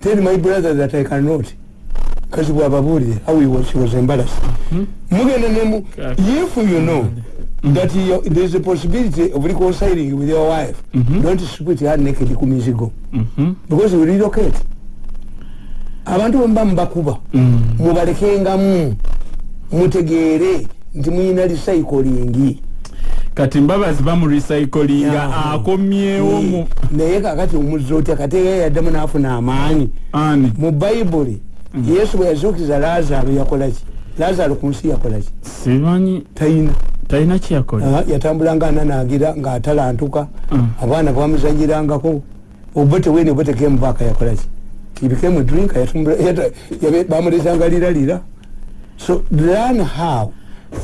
Tell my brother that i cannot. Kasi bwababulire how he was, he was embarrassed. Mugenda nemu Kaka. if you know that you, there's a possibility of reconciling with your wife don't split her naked ku mizigo Mhm. because you relocate abantu bwemuba mubakuba Mm. mubalekengamu mutegeere nti muyina recycling. Kati mbabazi bamurecyclinga Yeah. akomyewo mu naye kakati omuzzi otya kateeka yaddamu n'afuna amaanyi. Mu bayibuli yesu bwe yazuukiza lazaalo yakolaki lazaalo ku nsi yakolaki simanyi tayina. talina kyeyakola. Ah, yatambulanga ananaagira ng'atalantuka Mm. abaana bamuzanyirangako. Obote wene obote came back yakolaki he became a drinker. Bamulezanga lira lira. So learn how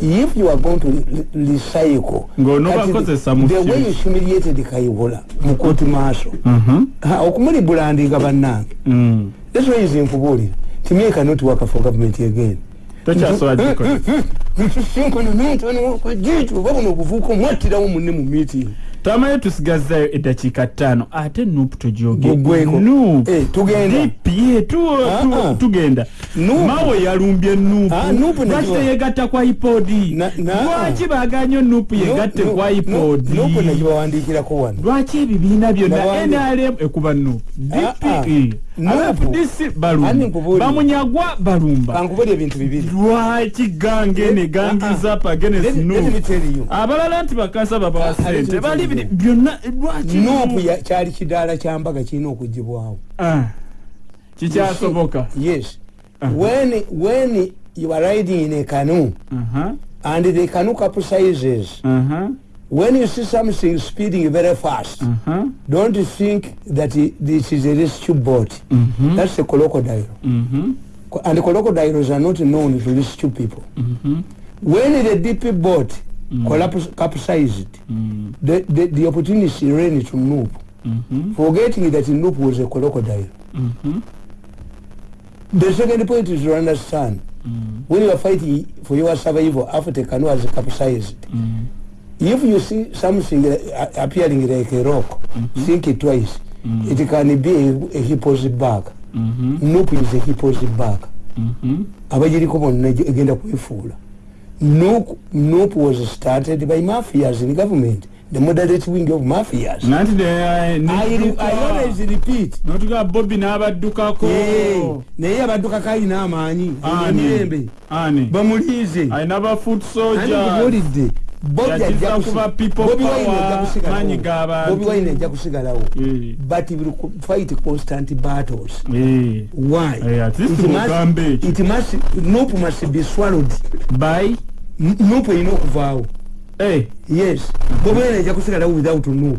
if you are going to re- recycle the way you humiliated kayiwola mu kooti maaso Mhm. Ha, okumulibulandinga bannange. Mm. that's why nkubuulira timi cannot work for government again. Tokyasobola gikola ntusinkana n'ontoniwajitu oba buno obuvuuka omwattirawo munne mu meeting tamaye tusigazzayo eddakiika ttaano ate nuupu togyoge Gugweko. nuupu Eh, tugenda. ye tu- Ah, tu- ah. tugenda Nuupu. mawe yalumbye nuupu Ah, Nuupu lwaki nagiwa- teyegatta kwa ipodi lwaki baganye nuupu yegatte kwa ipodi lwaki ebibiina byonna nrm ekuba nuupu Ah, ah. dpe Bamunyagwa balumba. Kankubuli ebintu bibiri. Lwaki gange ne gangiza tell you. abalala nti bakansa babawa Ah, sente bali byonna lwaki? Ya- kyali kidaala kyambaga kirina okugibwawo Ah, kikyasoboka yes. Uh-huh. when when you are riding in a canoe Aha, and the canoe capsizes aha, when you see something speeding very fast aha, don't think that it, this is a rescue boat. Mhm, that's a crocodile. Mhm, and crocodiles are not known to rescue people. Mhm, when the deep boat collapse, capsized mm, the, the, the opportunist ran to Noop. Mhm, forgetting that Noop was a crocodile. Mhm, the second point is to understand. Mm, when you are fighting for your survival after the canoe has capsized. Mm, if you see something uh, appearing like a rock think it twice. Mm. it can be a, a hippo's back. Mhm, Noop is a hippo's back. Mhm, abagiriko bonna eg- egenda kwefuula. Noop Noop was started by mafias in government. The moderate wing of mafias. Nanti always repeat. Notuga bobi n'abaddukako. Naye abaddukako alina amaanyi. Emirembe. Bamuliize alina ba foot ani soldier. kubuulidde Bobi Wine ajja kusigalawo. Eh, but will fight constant battles. Eh, why? Eh, It must- it must be swallowed. By? N- Noop erina okuvaawo yes. Bobi Wine ajja kusigalawo without Noop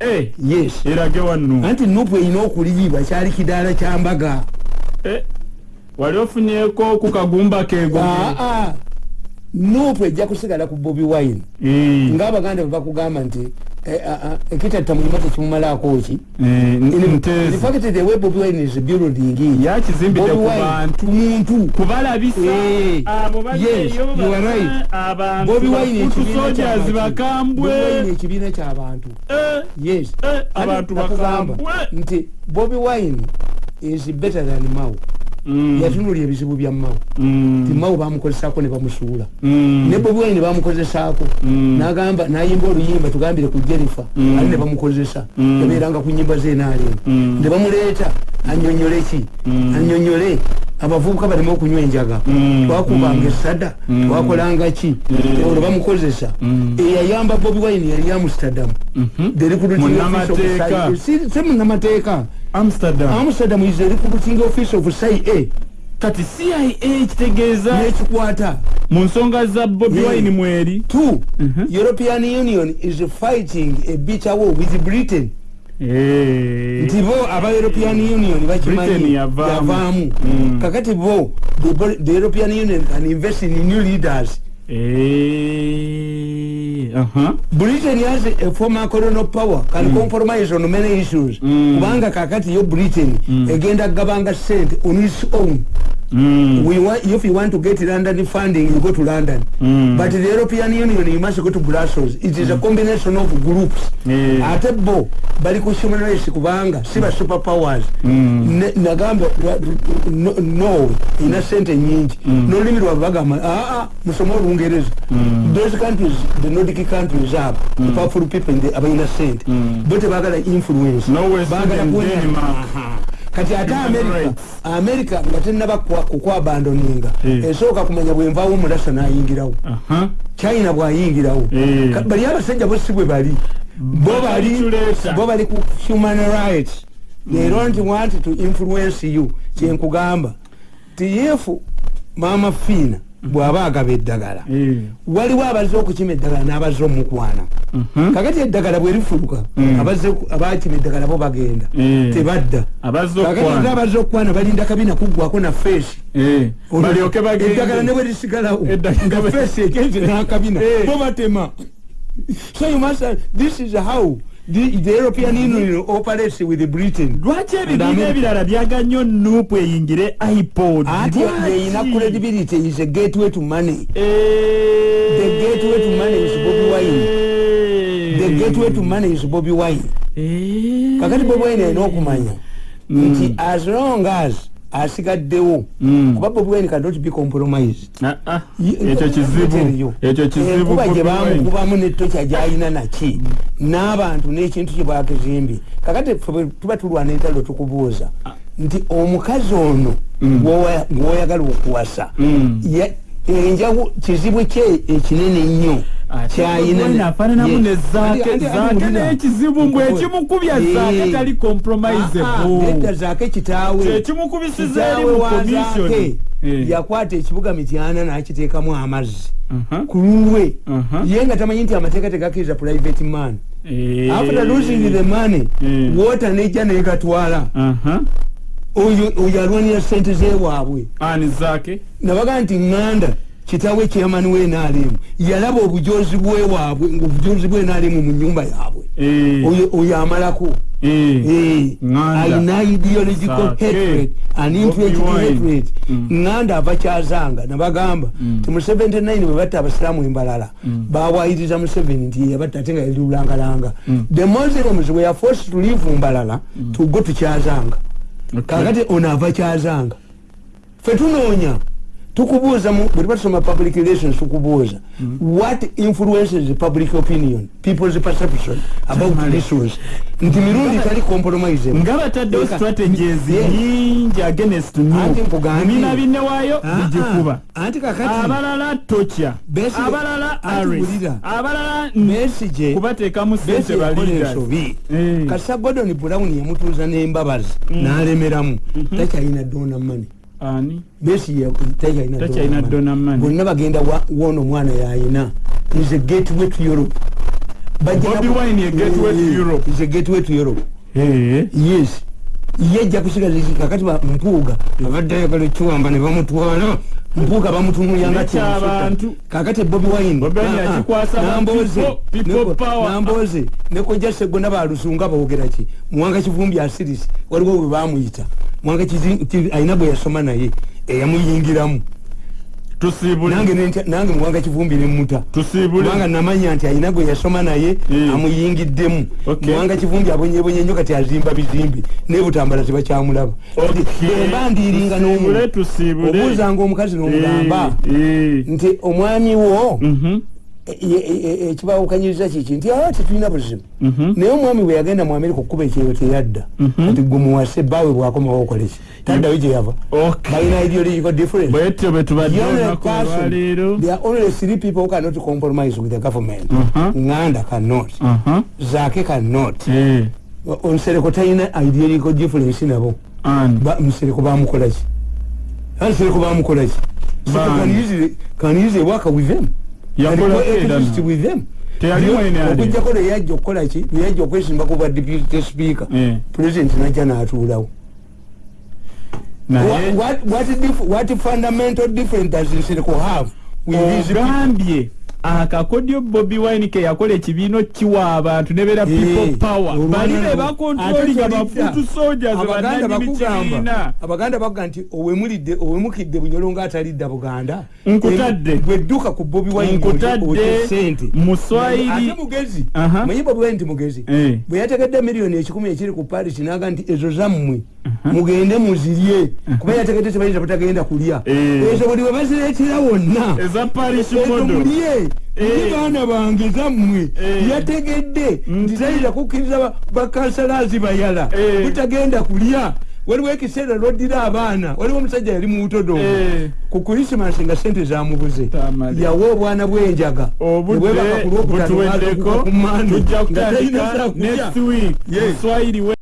eh, yes. Erage wannu anti Noop erina okuliyibwa kyali kidaala kyambaga wali ofunyeko ku kagumba keego Noop ejja kusigala ku Bobi Wine. Eh, ngaabaganda bwe bakugamba nti eh, ah, ah, ekitatta mulima tekimumalaako ki? Eh, In nteezi fact the way Bobi Wine is building yakizimbidde ku bantu. muntu. Kubalabisa Eh, abo yes, balieyo you are right. abantu Bobi Wine bafutu ekibiina ky'abantu. yes. abantu bakambwe. nti Bobi Wine is better than Mao Mm, yatunulya ebizibu bya Mao mm, nti Mao bamukozesaako ne bamusuula. Mm, ne Bobi Wine bamukozesaako nagamba nayimba oluyimba tugambire ku Mm. ali ne bamukozesa? Yabeeranga ku nyimba zenaalema Mm. ne bamuleeta anyonyole ki? Anyonyole abavubuka baleme okunywa enjaga. Twakubanga esada twakolanga ki? Olwo bamukozesa. Eyayamba bobi wine yali amsterdam. Mhm. Amsterdam amsterdam is the recruiting office of sai kati cia kitegeeza nekikwata mu nsonga za bobi Yeah. wine mweri two Mhm. european union is fighting a bitter war with britain Eh, nti bo aba european union Britain bakimanyi yavaamu. yavaamu Mm. kakati bo the the european union can invest in new leaders aha. Britain has a former colonial power can compromise on many issues. Mm. kubanga kakati yo britain egenda kugabanga sente on its own Mm, we want, if you want to get london funding you go to london. Mm. but the european union you must go to brussels. It is a combination of groups. Eh. ate bo bali ku human rights kubanga si ba super powers Mm. Nagamba no- no ina sente nyingi. Nolulimi lwabwe bagamba aa musome olungereza those countries the nordic countries abo the powerful people in the- abalina sente bo tebagala influence. No kuwenya- Denmark. Aha. Kati ate america rights. america nga tenaba kukwabandoninga. Eh. esooka kumanya bwenvaawo omulasa nayingirawo. China bwayingirawo. Eh. Bali abasajja bo si bwe bali. Bo bali ku human rights. They don't want to influence you kyenkugamba tiyefu maama fiina bw'aba agaba eddagala. Eh. waliwo abazze okukima eddagala n'abazze omukwana. Mhm. kakati eddagala bwe lifuluka Mm. abakima eddagala bo bagenda Eh. tebadda. Kakati abazze okukwana balinda kabina kuggwako na feesi. Eddagala ne bagende bwe lisigalawo Eddagala nga feesi egenze n'akabina. Bo batema. So you must this is how the, the european union operates with britain. Lwaki ebibiina ebirala byagannyo nuupu eyingire ipod? Ate yeyina credibility is a gateway to money. The gateway to money is Bobi Wine. the gateway to money is bobi wine. Kakati bobi wine alina okumanya. Nti as long as asigaddewo. Mm. kuba bobi wine cannot be compromised ekyo kizibu. ekyo kizibu enkuba Bobi gye bamukubamu netokya gyalina naki? N'abantu n'ekintu kye bakizimbye kakati ffe tuba tulwana entalo tukubuuza nti omukazi ono gwowa- gwoyagala okuwasa Mm. enjagu kizibu kye ekinene ennyo kyayina afaananamu ne zaake zaake n'ekizibu mbwe ekimukubya zaake tali nedda compromisable zaake kitaawe. Kyekimukubisiza eri mu komisioni yakwata ekibuga mityana n'akiteekamu amazzi. Mhm. ku lulwe. Mhm. ye nga tamanyi nti amateeka tegakkiriza private man. Eh. after losing the money Mm. water nejja negatwala. Aha. oyo alwanira sente zewaabwe ani zaake nabaga nti ŋŋanda kitaawe chairman wenaalemu yalaba obujozi bwewaabwe ngaobujozi bwenaalemu mu nyumba yaabwe Eh. oyo oyo amalako Eh. Eh, Nganda. alina ideological Sake. hatred an Bobi Wine. hatred Mm. ŋŋanda ava kyazanga nabagamba ti mu 79 bwe batta abasiraamu embalala bawayiriza museveni nti yeyabatta ate nga yali lulangalanga the muslims were forced to leave mbalala to go to kyazanga Okay. kakati ono ava kyazanga fe tunoonya tukubuuza mu- bwe tuba tusoma public relations tukubuuza. What influences public opinion? People's perception about issues. Nti mirundi tali compromise nga bataddewo strategies nyingi against Anti nkugambye. nubiina binnewaayo bijikuba anti kakati. Abalala Besigye- abalala aris. Abalala Besigye- kubateekamu sente Besigye yakola baleaders ensobi. Eh. kasa godon brown yamutuuza n'embabazi n'alemeramu. Takyalina dona mani ani? Besi takyalina money. bonna bagenda wa- woona omwana yayina is a gateway to europe. Is a gateway to europe. yes. Ye ajja kusigaza iki kakati mpuuga. Abadde ayagala ekiwamba ne bamutwala mpuuga bamutunulya nga Nekyabantu. kakati bobi wine. Bobi Wine ah, ah, yakikwasa ba Namboze, people- people neko- power. namboze nekojja segona balusunga boogera ki? Muwanga kivumbi asirisi waliwo bwe bamuyita muwanga alina bwe yasoma naye eyamuyingiramu nange nentya- nange muwanga kivumbi nemuta tusiibule. Kubanga namanya nti alina gwe yasoma naye Mm. amuyingiddemu. Muwanga kivumbi abonyebonye nnyo kati azimba bizimbi naye butambala tebakyamulaba. Bwemba ndiringa n'omuntu tusiibule obuuzanga omukazi n'omugamba Eh, eh. nti omwami wo Mhm. Ekibawukanyiriza kiki nti awa tetulina buzibu. Mhm. naye omwami bwe yagenda mu amerika okukuba ekyeyo teyadda. Mhm. kati gwe muwase bbaawe bwakomawo okoleki taddayo gye yava. Balina ideological difference bwetyo bwe The tubadde only three people who cannot compromise with the government. Mhm. nganda cannot. Aha. zake cannot. Eh. omusereko talina ideological difference nabo. Musereko bamukolaki musereko bamukolaki So can easily- can easily work with them Okujjako leyajja okukola ki? Leyajja okwesimbaku bwa deputy speaker. Eh. president najja n'atuulawo. What- fundamental difference does nsereko have ogambye akakodyo bobi wine ke yakola ekibiina kiwa abantu nebera people Eh, power. bali be bakontrolinga bafutu tolidda. soldiers Abaganda bakuga nti owemulidde owemukidde bunyolo ng'atalidda buganda Nkutadde. Bwedduka ku bobi wine nkutadde. sente muswayiri ate mugezi manyi bobi wine nti mugezi? Eh. bwe yategedde miliyoni ekikumi ekiri ku paris naga nti ezo zammwe mugende muzirye. Kuba yategedde tebayinza butagenda kulya. Eh. ezo buli we bazireetera wonna. Eza mulye Eh. ndi baana bange zammwe Eh. yategedde nti tayinza kukkiriza ba- bakansalazi bayala. Eh. butagenda kulya. Waliwo ekiseera lwoddira abaana. Waliwo omusajja yali mu butodomu Eh. ku krisimasi nga sente zamubuze yawa obwana bwenjaga. Obudde Nebwebaka ku Lwokutaano butuweddeko baza ku Monday, tujja nga talina kutandika